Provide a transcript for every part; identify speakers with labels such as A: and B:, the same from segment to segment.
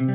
A: I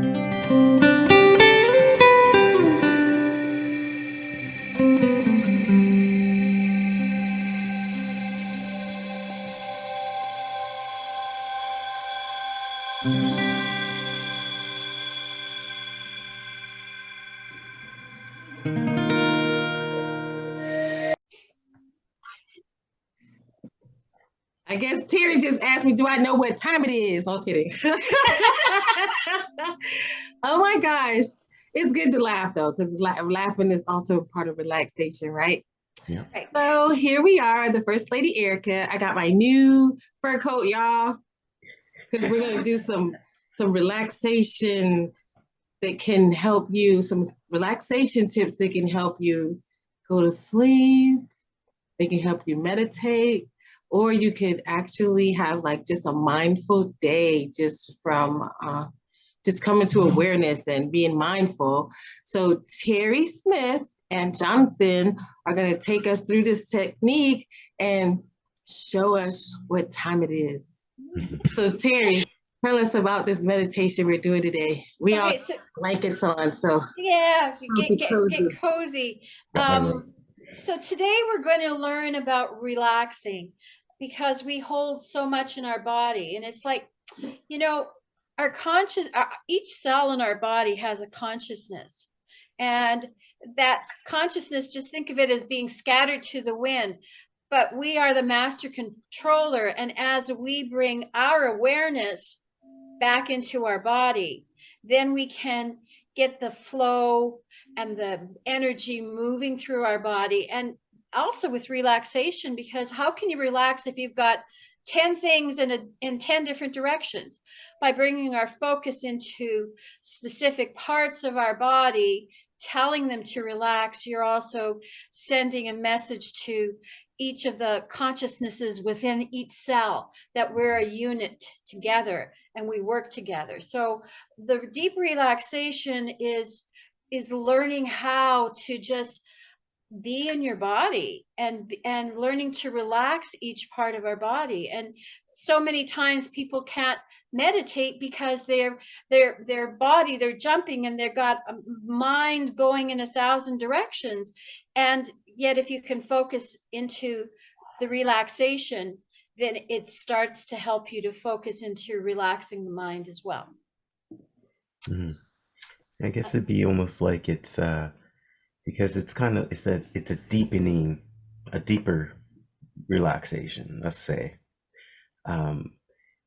A: guess Terry just asked me, do I know what time it is? No, I was kidding. oh my gosh. It's good to laugh though, because la laughing is also part of relaxation, right?
B: Yeah.
A: So here we are, the First Lady Erica. I got my new fur coat, y'all, because we're gonna do some some relaxation that can help you, some relaxation tips that can help you go to sleep. They can help you meditate or you could actually have like just a mindful day just from uh, just coming to awareness and being mindful. So Terry Smith and Jonathan are going to take us through this technique and show us what time it is. so Terry, tell us about this meditation we're doing today. We okay, all so, blankets on, so
C: yeah, get, get, cozy. Get cozy. Um, so today we're going to learn about relaxing because we hold so much in our body. And it's like, you know, our conscious, our, each cell in our body has a consciousness. And that consciousness, just think of it as being scattered to the wind. But we are the master controller. And as we bring our awareness back into our body, then we can get the flow and the energy moving through our body. And also with relaxation because how can you relax if you've got 10 things in a, in 10 different directions by bringing our focus into specific parts of our body telling them to relax. You're also sending a message to each of the consciousnesses within each cell that we're a unit together and we work together. So the deep relaxation is is learning how to just be in your body and and learning to relax each part of our body. And so many times people can't meditate because their their their body they're jumping and they've got a mind going in a thousand directions. And yet if you can focus into the relaxation then it starts to help you to focus into relaxing the mind as well.
B: Mm-hmm. i guess it'd be almost like it's uh because it's kind of it's a it's a deepening a deeper relaxation let's say um,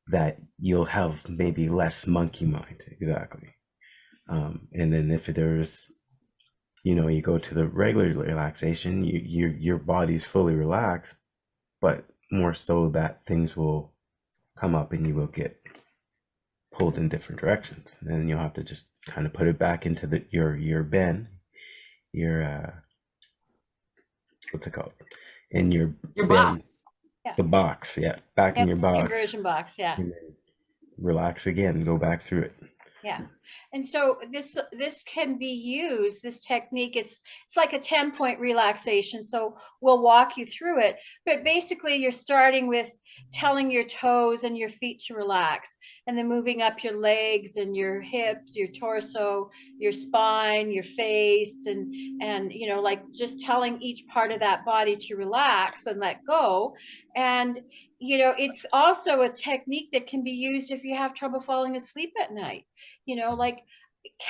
B: that you'll have maybe less monkey mind exactly. Um, and then if there's you know you go to the regular relaxation you your your body's fully relaxed but more so that things will come up and you will get pulled in different directions. And you'll have to just kind of put it back into the your your bend your uh what's it called? In your
A: your box.
B: Yeah. the box yeah. Back in your box.
C: inversion box yeah.
B: Relax again. Go back through it.
C: Yeah and so this this can be used this technique. It's it's like a 10 point relaxation so we'll walk you through it. But basically you're starting with telling your toes and your feet to relax and then moving up your legs and your hips your torso your spine your face and and you know like just telling each part of that body to relax and let go. And you know it's also a technique that can be used if you have trouble falling asleep at night you know like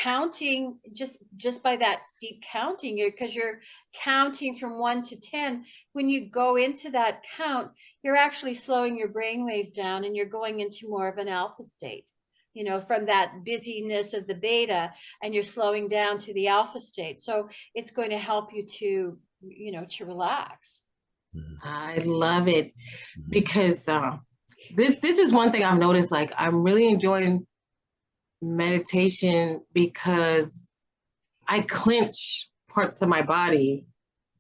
C: counting just just by that deep counting you because you're counting from 1 to 10 when you go into that count you're actually slowing your brain waves down and you're going into more of an alpha state you know from that busyness of the beta and you're slowing down to the alpha state. So it's going to help you to you know to relax.
A: I love it because uh, this, this is one thing i've noticed like i'm really enjoying meditation because I clench parts of my body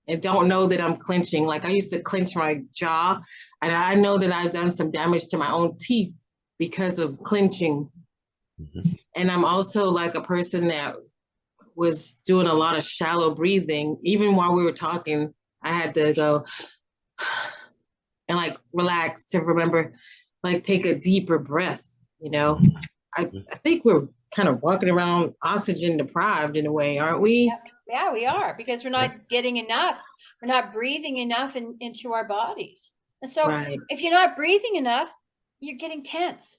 A: and don't know that I'm clenching. Like I used to clench my jaw and I know that I've done some damage to my own teeth because of clenching. Mm-hmm. And I'm also like a person that was doing a lot of shallow breathing. Even while we were talking, I had to go and like relax to remember, like take a deeper breath, you know? I, I think we're kind of walking around oxygen deprived in a way, aren't we?
C: Yeah, we are because we're not getting enough. We're not breathing enough in, into our bodies. And so
A: Right.
C: if you're not breathing enough, you're getting tense.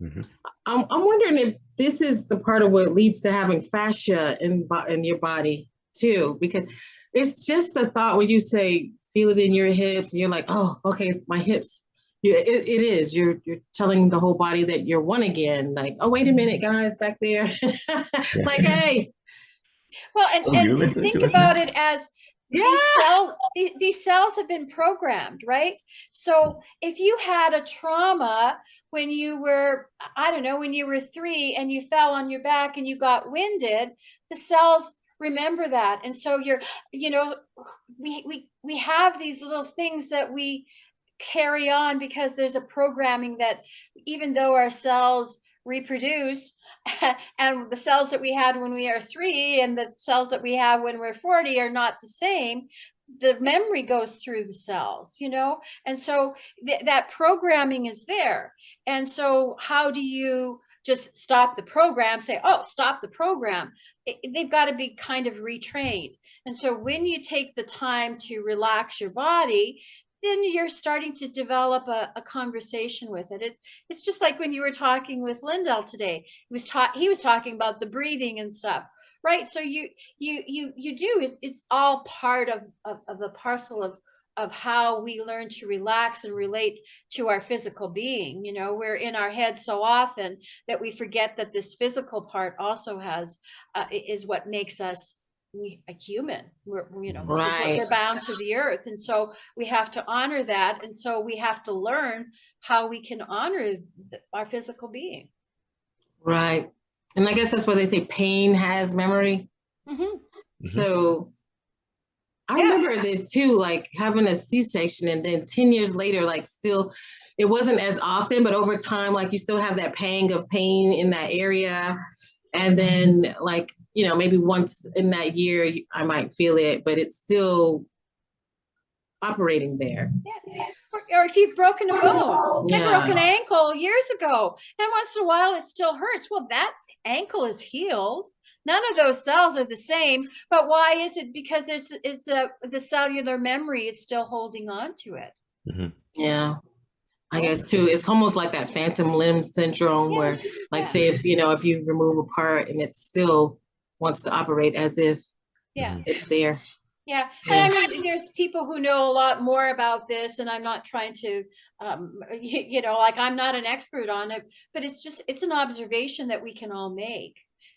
B: Mhm.
A: I'm, I'm wondering if this is the part of what leads to having fascia in, in your body too, because it's just the thought when you say feel it in your hips and you're like, oh, okay, my hips. Yeah, it, it is. You're you're telling the whole body that you're one again. Like, oh, wait a minute, guys, back there. like, hey,
C: Well, and,
B: Oh,
C: and
B: listening
C: think about it as
A: yeah,
C: these, cell, the- these cells have been programmed, right? So if you had a trauma when you were, I don't know, when you were three and you fell on your back and you got winded, the cells remember that. And so you're, you know, we, we, we have these little things that we carry on because there's a programming that even though our cells reproduce and the cells that we had when we are three and the cells that we have when we're 40 are not the same the memory goes through the cells you know? And so th- that programming is there. And so how do you just stop the program say oh stop the program. It, they've got to be kind of retrained. And so when you take the time to relax your body then you're starting to develop a, a conversation with it. It's it's just like when you were talking with Lindell today. He was ta- he was talking about the breathing and stuff, right? So you you you you do it's it's all part of of, of the parcel of of how we learn to relax and relate to our physical being. You know, we're in our head so often that we forget that this physical part also has uh, is what makes us we a human. We're you know this is what
A: Right.
C: we're bound to the earth, and so we have to honor that, and so we have to learn how we can honor th- our physical being.
A: right. And I guess that's why they say pain has memory.
C: Mhm.
A: So I
C: Yeah.
A: remember this too, like having a C-section and then 10 years later, like still, it wasn't as often, but over time, like you still have that pang of pain in that area. And then like, you know, maybe once in that year, I might feel it, but it's still operating there.
C: Yeah. Or, or if you've broken a bone, I broke an ankle years ago, and once in a while it still hurts. Well, that ankle is healed. None of those cells are the same, but why is it? Because it's it's a the cellular memory is still holding on to it. Mm-hmm.
A: Yeah. I guess too, it's almost like that phantom limb syndrome
C: Yeah,
A: where like
C: yeah.
A: say if, you know, if you remove a part and it's still wants to operate as if
C: Yeah.
A: it's there.
C: Yeah, and I mean, there's people who know a lot more about this, and I'm not trying to, um, you, you know, like I'm not an expert on it, but it's just it's an observation that we can all make,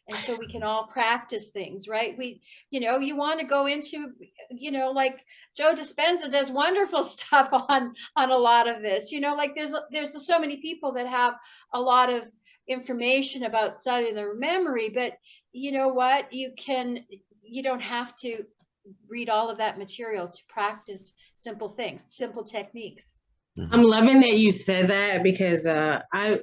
C: and so we can all practice things, right? We, you know, you want to go into, you know, like Joe Dispenza does wonderful stuff on on a lot of this, you know, like there's there's so many people that have a lot of information about cellular memory, but you know what, you can you don't have to read all of that material to practice simple things, simple techniques.
A: I'm loving that you said that because uh, I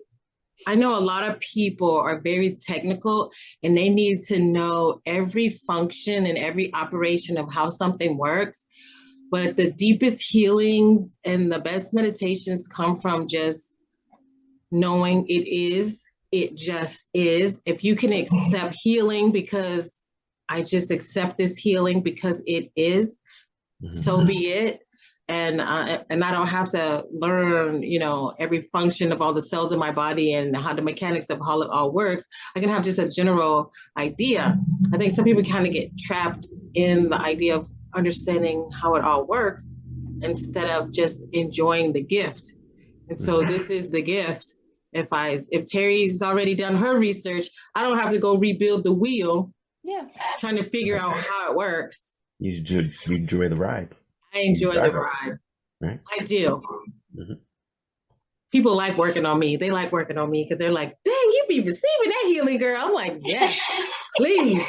A: I know a lot of people are very technical and they need to know every function and every operation of how something works. But the deepest healings and the best meditations come from just knowing it is, it just is. If you can accept healing because I just accept this healing because it is, so be it and uh, and I don't have to learn, you know, every function of all the cells in my body and how the mechanics of how it all works. I can have just a general idea. I think some people kind of get trapped in the idea of understanding how it all works instead of just enjoying the gift. And so this is the gift. If I if Terry's already done her research, I don't have to go rebuild the wheel
C: Yeah.
A: trying to figure out how it works.
B: You enjoy, you enjoy the ride.
A: I enjoy the ride.
B: Right.
A: I do.
B: Mhm.
A: People like working on me. They like working on me because they're like, dang, you be receiving that healing, girl. I'm like, yes, please.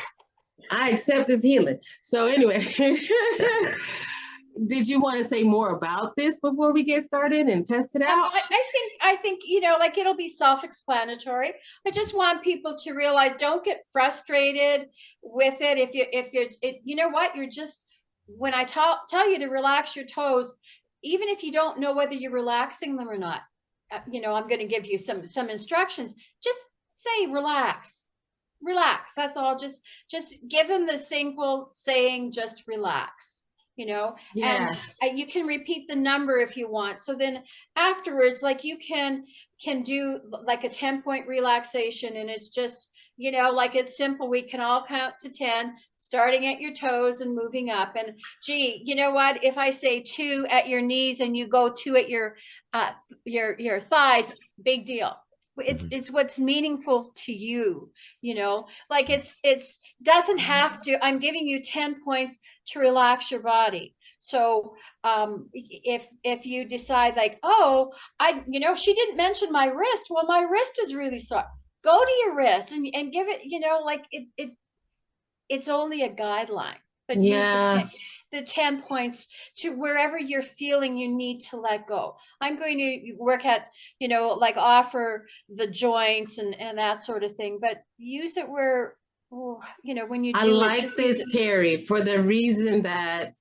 A: I accept this healing. So anyway, did you want to say more about this before we get started and test it
C: Um,
A: out?
C: I, I think I think you know, like it'll be self-explanatory. I just want people to realize don't get frustrated with it. If you if you're it, you know what, you're just when I tell tell you to relax your toes, even if you don't know whether you're relaxing them or not, uh, you know, I'm going to give you some some instructions. Just say relax. relax. That's all. Just just give them the simple saying, just relax. You know,
A: Yes.
C: and you can repeat the number if you want. So then afterwards, like you can can do like a 10 point relaxation and it's just you know like it's simple we can all count to 10 starting at your toes and moving up and gee you know what if i say two at your knees and you go two at your uh your your thighs big deal it's
B: Mhm.
C: it's what's meaningful to you you know? Like it's it's doesn't have to i'm giving you 10 points to relax your body. So um if if you decide like oh i you know she didn't mention my wrist. Well my wrist is really sore go to your wrist and, and give it you know like it it it's only a guideline but
A: Yeah.
C: 10 the 10 points to wherever you're feeling you need to let go. I'm going to work at you know like offer the joints and and that sort of thing but use it where oh, you know when you do
A: I like
C: just
A: this, Terry, for the reason that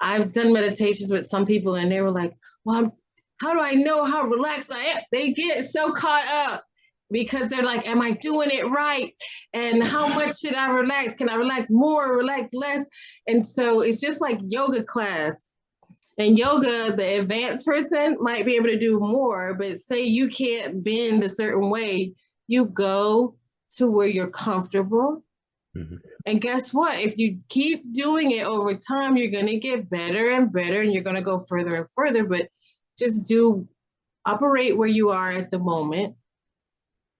A: I've done meditations with some people and they were like, well, I'm, how do I know how relaxed I am? They get so caught up because they're like, am I doing it right? And how much should I relax? Can I relax more, relax less? And so it's just like yoga class. And yoga, the advanced person might be able to do more, but say you can't bend a certain way, you go to where you're comfortable.
B: Mhm.
A: And guess what? If you keep doing it over time, you're going to get better and better and you're going to go further and further. But just do operate where you are at the moment.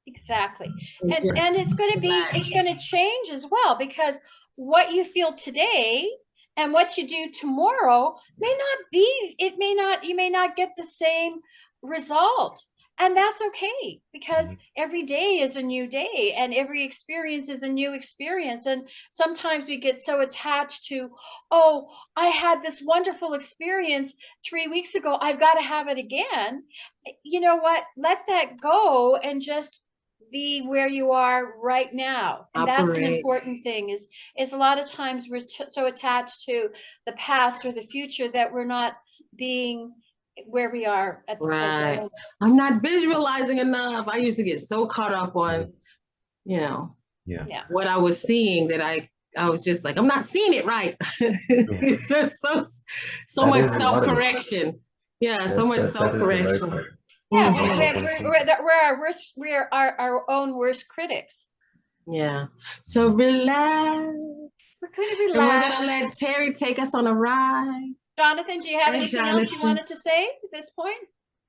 C: Exactly.
A: And
C: and and it's going to be it's going to change as well because what you feel today and what you do tomorrow may not be it may not you may not get the same result. And that's okay because mm-hmm. every day is a new day and every experience is a new experience. And sometimes we get so attached to oh i had this wonderful experience 3 weeks ago i've got to have it again. You know what? Let that go and just be where you are right now and that's an important thing is is a lot of times we're t- so attached to the past or the future that we're not being where we are at the
A: Right.
C: moment.
A: I'm not visualizing enough. I used to get so caught up on, you know,
B: Yeah.
C: Yeah.
A: what I was seeing that I I was just like, I'm not seeing it right. it's just so so
B: That
A: much
B: is a lot of it.
A: self correction. Yeah, so much
B: that- that is
A: self
B: the right
A: correction.
B: part.
C: Yeah, we, we're, we're, we're, we're our worst. We're our, our own worst critics.
A: Yeah. So relax.
C: We're going to
A: And we're gonna let Terry take us on a ride.
C: Jonathan, do you have
A: Hey,
C: anything else you wanted to say at this point?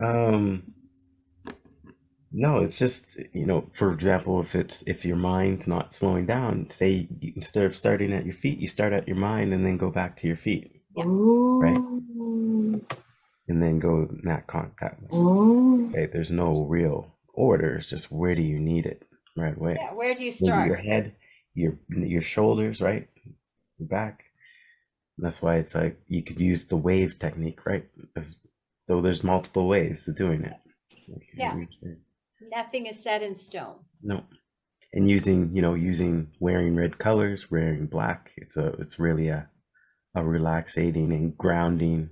B: Um, no, it's just, you know, for example, if it's if your mind's not slowing down, say you, instead of starting at your feet, you start at your mind and then go back to your feet
C: Yeah.
A: Ooh.
B: And then go that con that mm. way.
A: Ooh.
B: Okay, there's no real order. It's just where do you need it right away.
C: Yeah, where do you
B: Maybe your head, your your shoulders, right, your back. That's why it's like you could use the wave technique, right? So there's multiple ways to doing it. Like,
C: Yeah. Nothing is set in stone.
B: No. And using, you know, using wearing red colors, wearing black, it's a it's really a a relaxating and grounding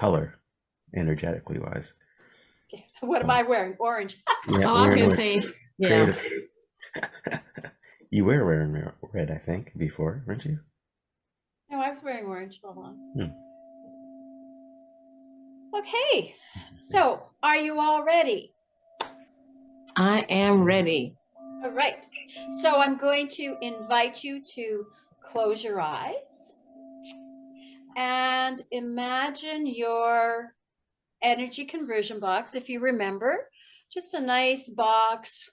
B: color energetically wise.
C: What am I wearing? Orange.
B: Yeah,
A: Oh, I was gonna
B: red-
A: say, yeah.
B: you were wearing red, I think, before, weren't you?
C: No, I was wearing orange. Hold on.
B: Hmm.
C: Okay. So, are you all ready?
A: I am ready.
C: All right. So I'm going to invite you to close your eyes and imagine your energy conversion box. If you remember, just a nice box,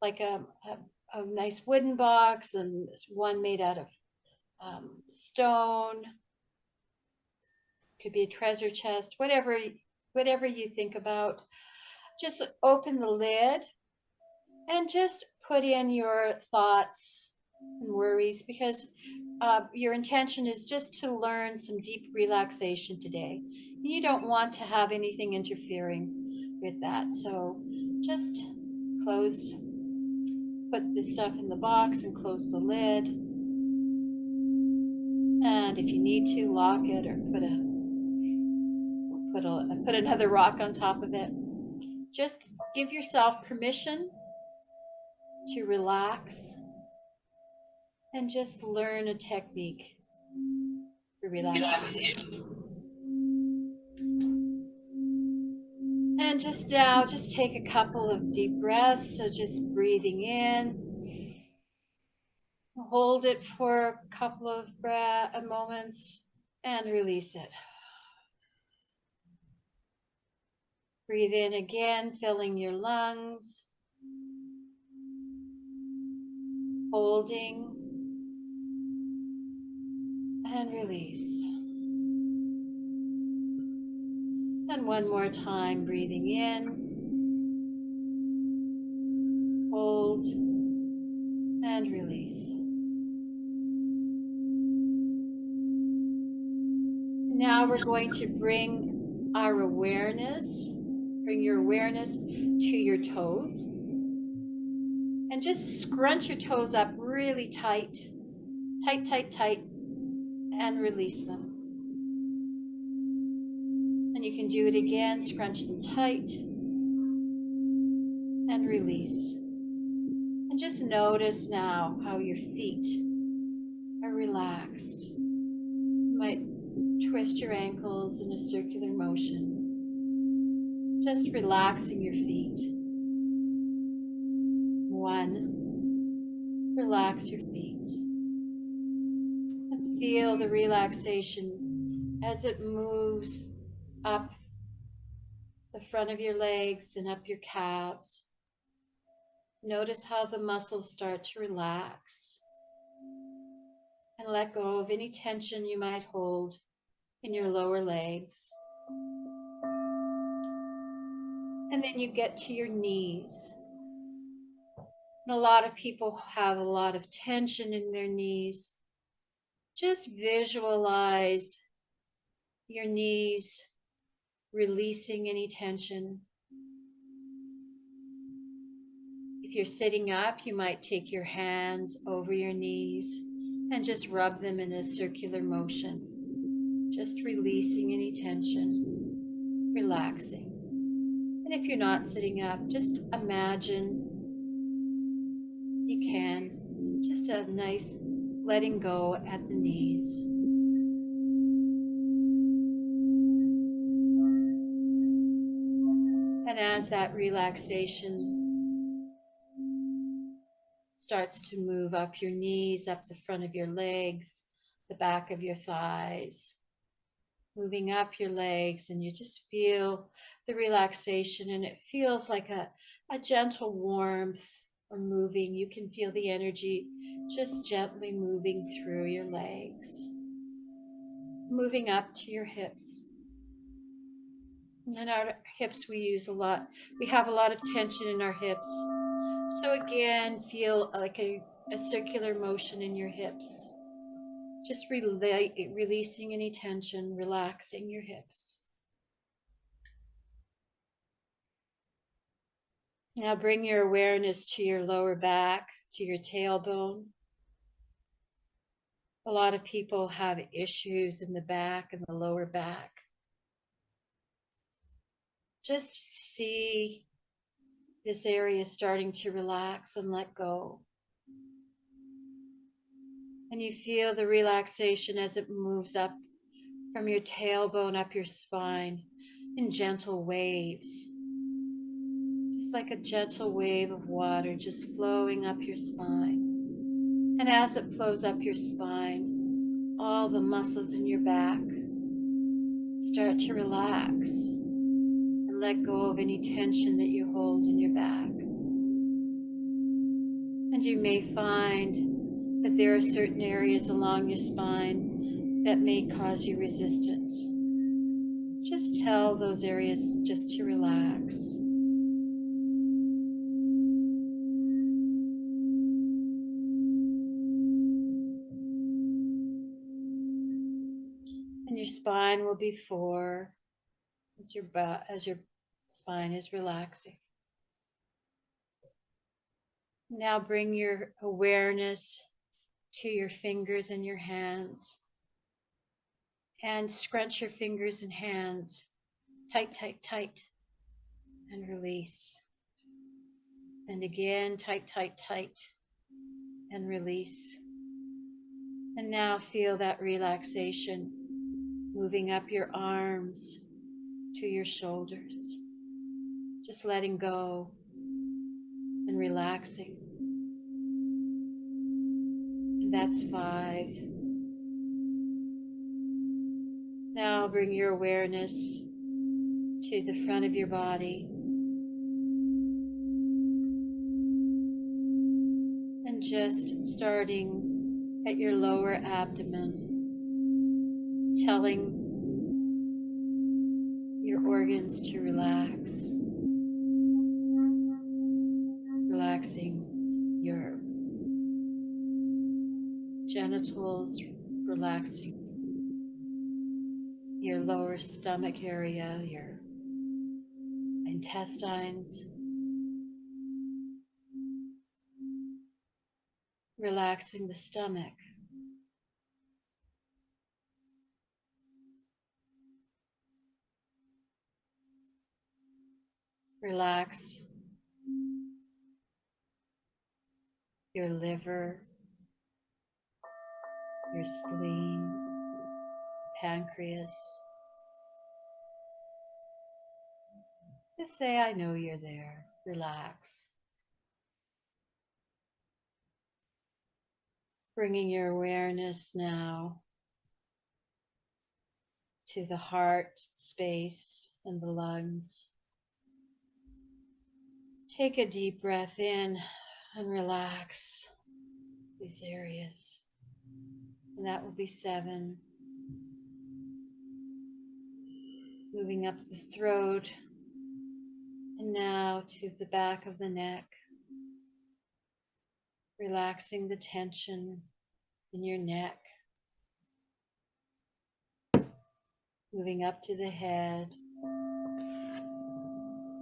C: like a, a, a nice wooden box, and one made out of um, stone. Could be a treasure chest, whatever, whatever you think about. Just open the lid and just put in your thoughts worries because uh, your intention is just to learn some deep relaxation today. You don't want to have anything interfering with that. So just close, put the stuff in the box and close the lid. And if you need to, lock it or put a put a put another rock on top of it. Just give yourself permission to relax and just learn a technique for relaxing. And just now, just take a couple of deep breaths. So just breathing in, hold it for a couple of uh, breath, moments, and release it. Breathe in again, filling your lungs. Holding and release. And one more time, breathing in, hold, and release. Now we're going to bring our awareness, bring your awareness to your toes. And just scrunch your toes up really tight, tight, tight, tight, and release them. And you can do it again, scrunch them tight and release. And just notice now how your feet are relaxed. You might twist your ankles in a circular motion. Just relaxing your feet. One, relax your feet. Feel the relaxation as it moves up the front of your legs and up your calves. Notice how the muscles start to relax. And let go of any tension you might hold in your lower legs. And then you get to your knees. And a lot of people have a lot of tension in their knees. Just visualize your knees releasing any tension. If you're sitting up, you might take your hands over your knees and just rub them in a circular motion, just releasing any tension, relaxing. And if you're not sitting up, just imagine you can just a nice letting go at the knees. And as that relaxation starts to move up your knees, up the front of your legs, the back of your thighs, moving up your legs, and you just feel the relaxation, and it feels like a, a gentle warmth or moving. You can feel the energy just gently moving through your legs, moving up to your hips. And our hips, we use a lot. We have a lot of tension in our hips. So again, feel like a, a circular motion in your hips. Just rela releasing any tension, relaxing your hips. Now bring your awareness to your lower back, to your tailbone. A lot of people have issues in the back and the lower back. Just see this area starting to relax and let go. And you feel the relaxation as it moves up from your tailbone up your spine in gentle waves. Just like a gentle wave of water just flowing up your spine. And as it flows up your spine, all the muscles in your back start to relax and let go of any tension that you hold in your back. And you may find that there are certain areas along your spine that may cause you resistance. Just tell those areas just to relax. Your spine will be four as your as your spine is relaxing. Now bring your awareness to your fingers and your hands. And scrunch your fingers and hands tight, tight, tight, and release. And again, tight, tight, tight, and release. And now feel that relaxation moving up your arms to your shoulders. Just letting go and relaxing. And that's five. Now bring your awareness to the front of your body. And just starting at your lower abdomen, telling your organs to relax. Relaxing your genitals, relaxing your lower stomach area, your intestines. Relaxing the stomach. Relax your liver, your spleen, pancreas. Just say, I know you're there. Relax. Bringing your awareness now to the heart space and the lungs. Take a deep breath in and relax these areas. And that will be seven. Moving up the throat and now to the back of the neck. Relaxing the tension in your neck. Moving up to the head.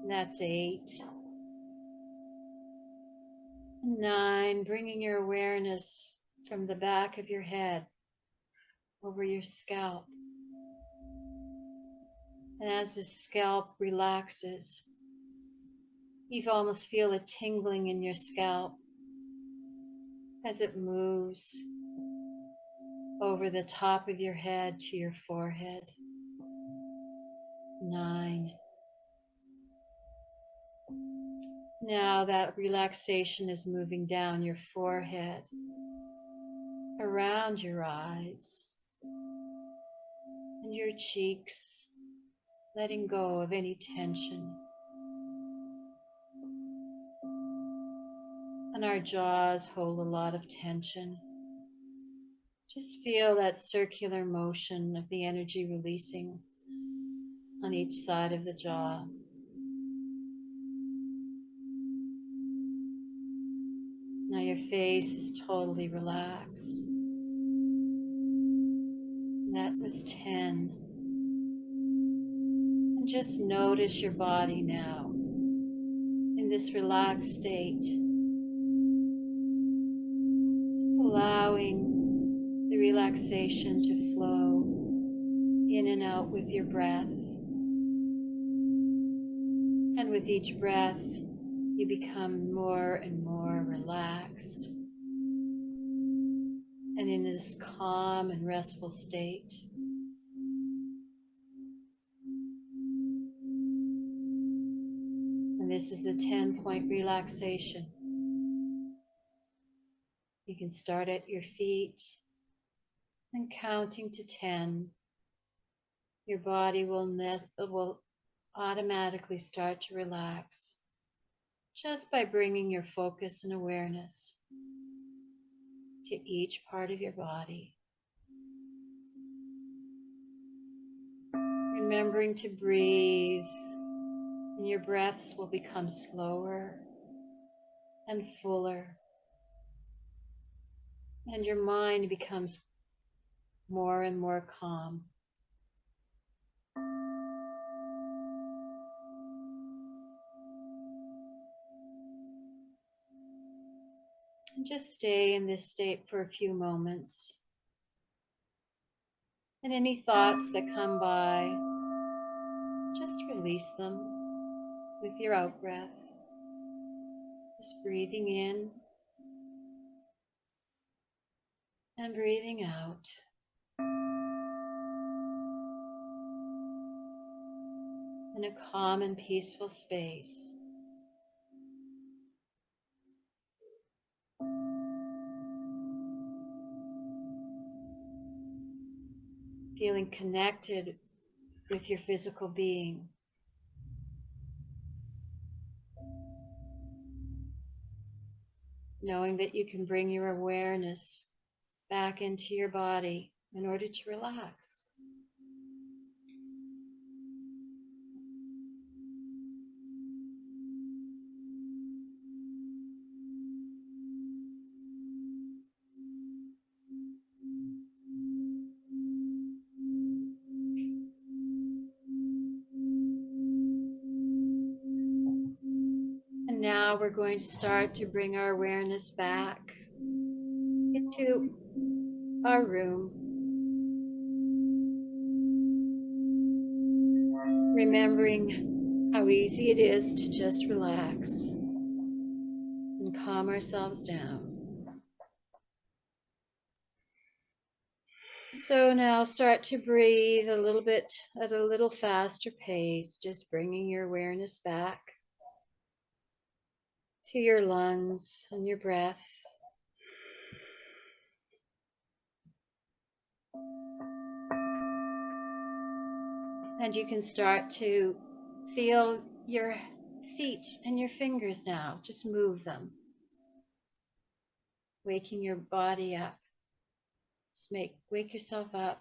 C: That's eight. Nine, bringing your awareness from the back of your head over your scalp. And as the scalp relaxes, you almost feel a tingling in your scalp as it moves over the top of your head to your forehead. Nine. Now that relaxation is moving down your forehead, around your eyes, and your cheeks, letting go of any tension. And our jaws hold a lot of tension. Just feel that circular motion of the energy releasing on each side of the jaw. Now your face is totally relaxed. That was 10. And just notice your body now in this relaxed state. Just allowing the relaxation to flow in and out with your breath. And with each breath, you become more and more relaxed and in this calm and restful state. And this is a 10 point relaxation. You can start at your feet and counting to 10. Your body will, will automatically start to relax just by bringing your focus and awareness to each part of your body. Remembering to breathe, and your breaths will become slower and fuller, and your mind becomes more and more calm. Just stay in this state for a few moments. And any thoughts that come by, just release them with your out breath. Just breathing in and breathing out. In a calm and peaceful space. Feeling connected with your physical being. Knowing that you can bring your awareness back into your body in order to relax. And we're going to start to bring our awareness back into our room. Remembering how easy it is to just relax and calm ourselves down. So now start to breathe a little bit at a little faster pace, just bringing your awareness back to your lungs and your breath. And you can start to feel your feet and your fingers now. Just move them. Waking your body up. Just make wake yourself up.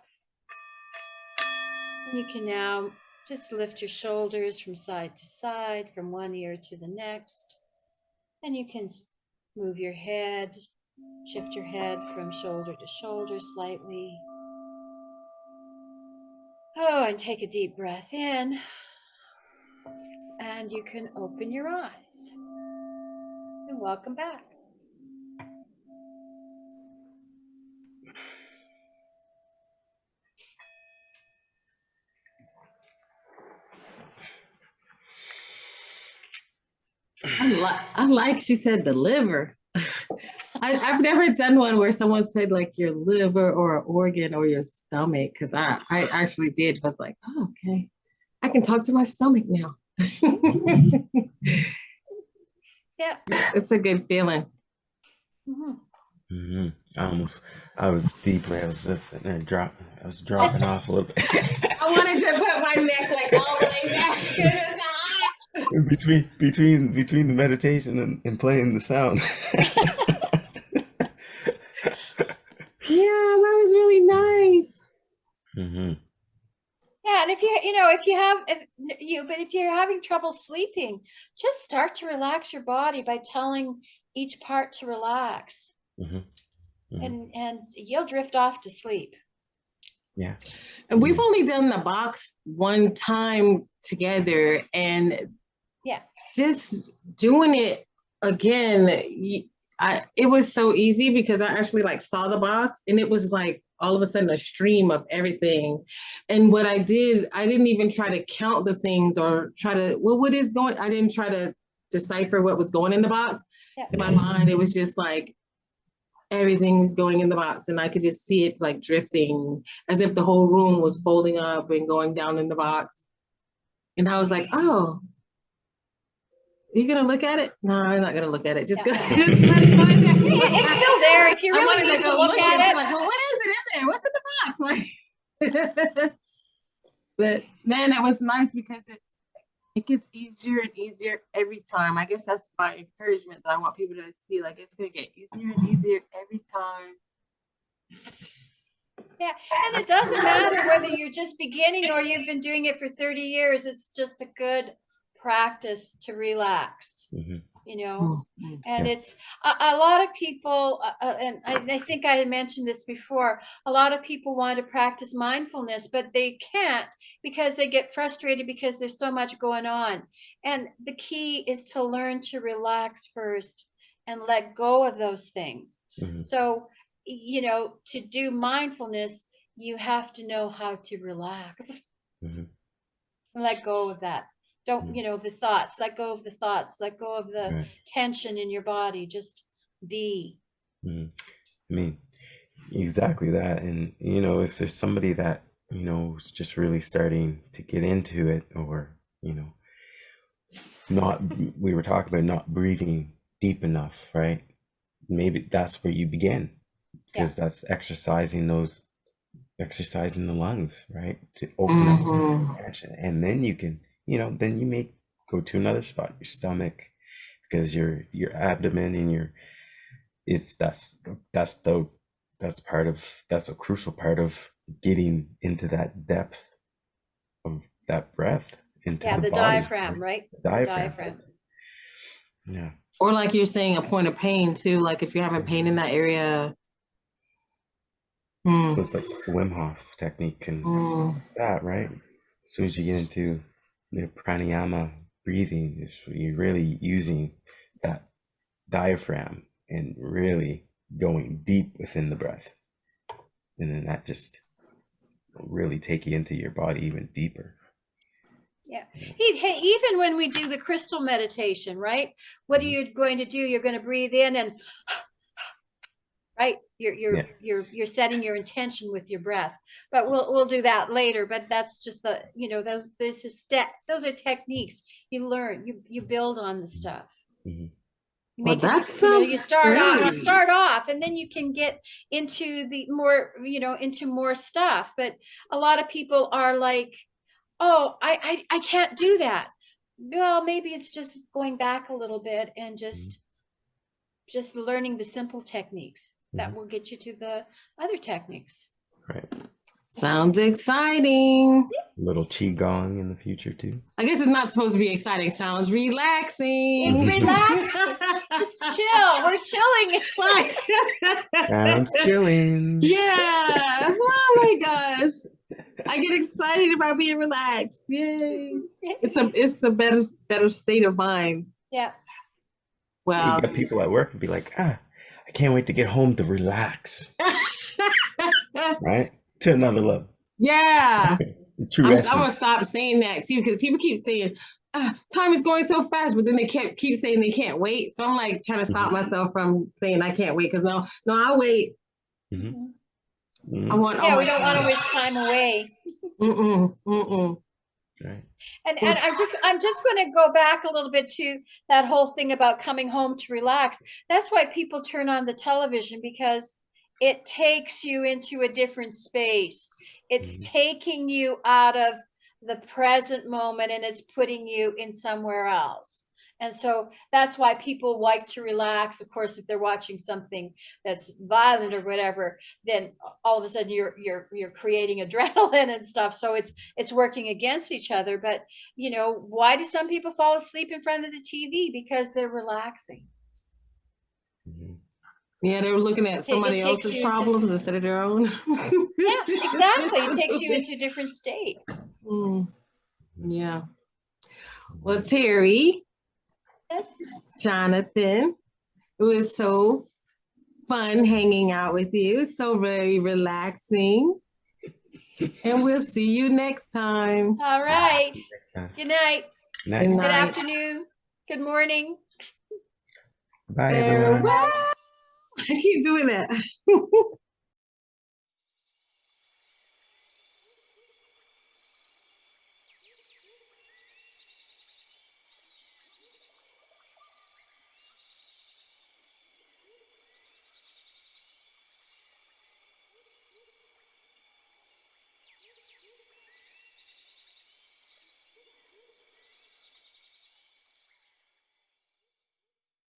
C: And you can now just lift your shoulders from side to side, from one ear to the next. And you can move your head, shift your head from shoulder to shoulder slightly. Oh, and take a deep breath in. And you can open your eyes. And welcome back.
A: Li- I like she said the liver. I, I've never done one where someone said like your liver or an organ or your stomach because I, I actually did was like, oh, okay, I can talk to my stomach now.
C: Yeah.
A: It's a good feeling.
C: Mhm.
B: hmm I almost, I was deeply, I was just sitting there drop, I was dropping off a little bit.
A: I wanted to put my neck like all the way back. to the side.
B: between between between the meditation and, and playing the sound.
A: Yeah, that was really nice.
B: Mm-hmm.
C: Yeah, and if you you know if you have if you but if you're having trouble sleeping, just start to relax your body by telling each part to relax,
B: hmm Mhm.
C: and and you'll drift off to sleep.
B: Yeah.
A: And we've only done the box one time together, and
C: Yeah.
A: Just doing it again, I it was so easy because I actually like saw the box, and it was like all of a sudden a stream of everything. And what I did, I didn't even try to count the things or try to well, what is going? I didn't try to decipher what was going in the box. In my mind, it was just like everything's going in the box and I could just see it like drifting as if the whole room was folding up and going down in the box. And I was like, oh, you gonna look at it? No, I'm not gonna look at it. Just go.
C: Yeah.
A: just let it go there.
C: It's still there if you
A: I
C: really
A: wanted
C: need
A: to
C: to
A: go
C: look
A: look
C: at
A: and be
C: it.
A: like, well, what is it in there? What's in the box? Like, but man, it was nice because it's it gets easier and easier every time. I guess that's my encouragement that I want people to see. Like it's gonna get easier and easier every time.
C: Yeah, and it doesn't matter whether you're just beginning or you've been doing it for 30 years. It's just a good practice to relax,
B: hmm
C: you know.
A: Mm.
C: And
B: Yeah.
C: it's a, a lot of people, uh, uh, and I, I think I had mentioned this before. A lot of people want to practice mindfulness, but they can't because they get frustrated because there's so much going on. And the key is to learn to relax first and let go of those things.
B: hmm
C: So, you know, to do mindfulness, you have to know how to relax
B: hmm
C: and let go of that Don't,
B: Mm.
C: you know, the thoughts, let go of the thoughts, let go of the
B: Right.
C: tension in your body, just be.
B: Mm. I mean, exactly that. And, you know, if there's somebody that, you know, is just really starting to get into it or, you know, not, we were talking about not breathing deep enough, right? Maybe that's where you begin because that's exercising those, exercising the lungs, right? To open up
A: Mhm.
B: expansion. And then you can, you know, then you may go to another spot, your stomach, because your your abdomen and your it's that's that's the that's part of that's a crucial part of getting into that depth of that breath into
C: Yeah,
B: the,
C: the
B: body,
C: diaphragm, right?
B: The diaphragm.
C: Diaphragm.
B: Yeah.
A: Or like you're saying, a point of pain too. Like if you're having pain in that area. Hmm.
B: So it's like the Wim Hof technique and
A: Mm.
B: that, right? As soon as you get into the pranayama breathing, is you're really using that diaphragm and really going deep within the breath. And then that just really take you into your body even deeper.
C: Yeah. Even when we do the crystal meditation, right? What are
B: Mhm.
C: you going to do? You're going to breathe in and right? You're you're
B: Yeah.
C: you're you're setting your intention with your breath. But we'll we'll do that later. But that's just the you know those this is step those are techniques you learn you you build on the stuff.
B: Mhm.
C: You
A: Well,
C: make it-
A: that
C: you know, you start off you start off and then you can get into the more you know into more stuff. But a lot of people are like, oh, I I, I can't do that. Well, maybe it's just going back a little bit and just just learning the simple techniques that
B: Mhm.
C: will get you to the other techniques.
B: Right.
A: Sounds exciting.
B: A little qigong in the future too.
A: I guess it's not supposed to be exciting. Sounds relaxing.
C: It's relaxing. Just chill. We're chilling.
B: Sounds chilling.
A: yeah. Oh my gosh. I get excited about being relaxed. Yay. It's a it's a better better state of mind.
C: Yeah.
A: Well,
B: You got people at work and be like, ah, I can't wait to get home to relax. right? To another level.
A: yeah.
B: True
A: I'm, I'm gonna stop saying that too because people keep saying ah, time is going so fast, but then they can't keep saying they can't wait. So I'm like trying to stop
B: Mhm.
A: myself from saying I can't wait because no, no, I'll wait.
B: Mhm.
A: I
B: Mhm.
A: want.
C: Yeah,
A: my
C: we don't want to wish time away.
A: Mm-mm, mm-mm.
B: Right.
C: And and I'm just I'm just going to go back a little bit to that whole thing about coming home to relax. That's why people turn on the television because it takes you into a different space. It's
B: Mhm.
C: taking you out of the present moment and it's putting you in somewhere else. And so that's why people like to relax. Of course, if they're watching something that's violent or whatever, then all of a sudden you're you're you're creating adrenaline and stuff. So it's it's working against each other. But you know, why do some people fall asleep in front of the TV? Because they're relaxing.
B: Mhm.
A: Yeah, they're looking at somebody else's
C: into-
A: problems instead of their own.
C: Yeah, exactly. It takes you into a different state.
A: Mm, yeah. Well, Terry,
C: Yes.
A: Jonathan, it was so fun hanging out with you. So very relaxing. And we'll see you next time.
C: All right.
B: Next time.
C: Good night.
B: Night.
A: Good
C: Good afternoon. Good morning.
B: Bye, everyone.
A: I keep doing that.